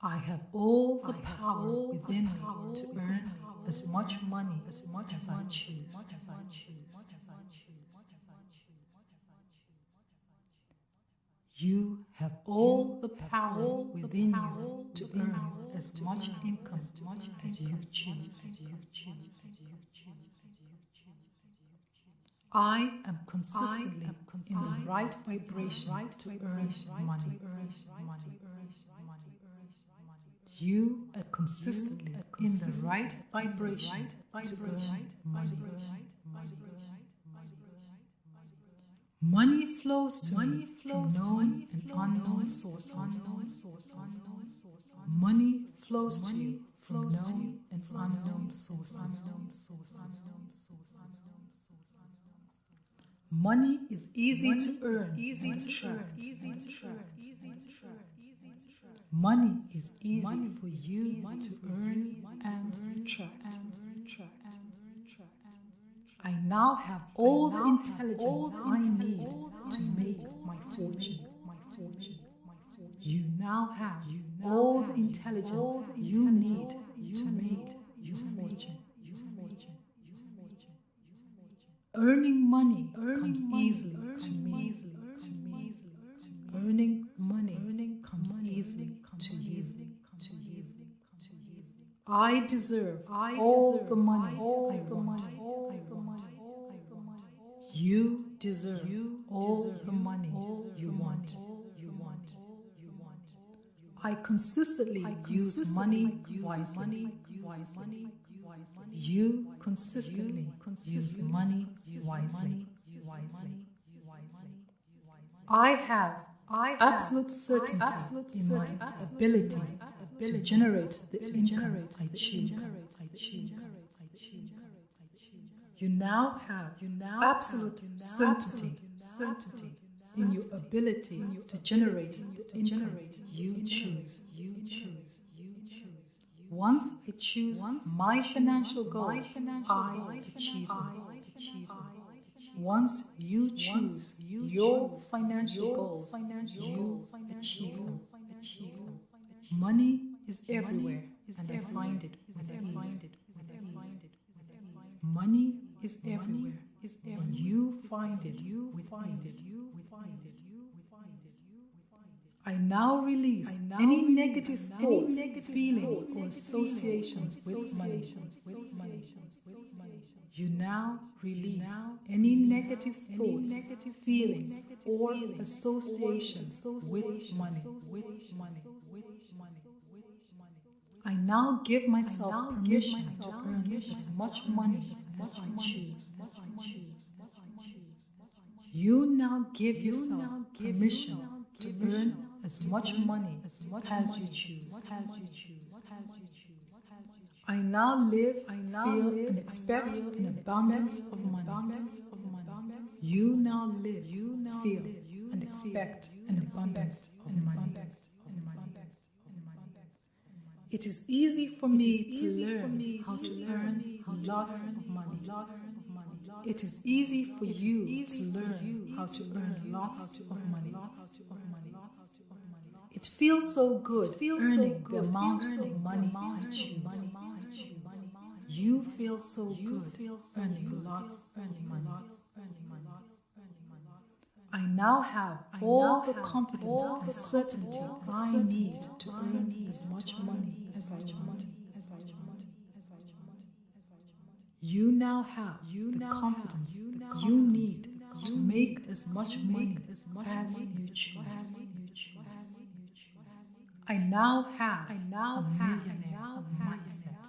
I have all the power all within me to earn as much money as much as I choose. You have all the power within you to earn as much income as you choose. I am consistently in the right vibration right to earn money. You are consistently in the right vibration to earn money. Money flows to money flows from known and unknown sources. Money flows to you from known and unknown sources. Money is easy to earn, easy to earn, easy to earn, easy to earn. Money is easy for you to earn and attract. I now have all the intelligence I need to make my fortune. You now have all the intelligence you need to make your fortune. Earning money comes easily to I deserve I all the money I want. You deserve all the money you want. You want. You want. I consistently use money wisely. You consistently use money wisely. I have I have absolute certainty absolute in my ability to generate the income I choose. You now have you now absolute certainty, certainty in your ability to generate the income you choose. You choose. You choose. Once I choose my financial goals, I achieve them. Once you choose your financial goals, you achieve them. Money is everywhere, and I find it with ease. Money is everywhere, and you find it with ease. I now release any negative thoughts, feelings, or associations with money. You now release any negative thoughts, feelings, or associations with money. I now give myself permission to earn as much money as I choose. You now give yourself permission to earn as much money as you choose. I now live, I now feel live, and expect an abundance of money. You now live, you now feel and expect an abundance of money. It is easy for me to learn how to earn lots of money. It is easy for you to learn how to earn lots of money. It feels so good feels earning the amount of money I choose. You feel so good earning lots of money. I now have all the confidence all and certainty I need to earn as much money as I want. You now have the confidence you need to make as much money as you choose. I now have I now a millionaire mindset.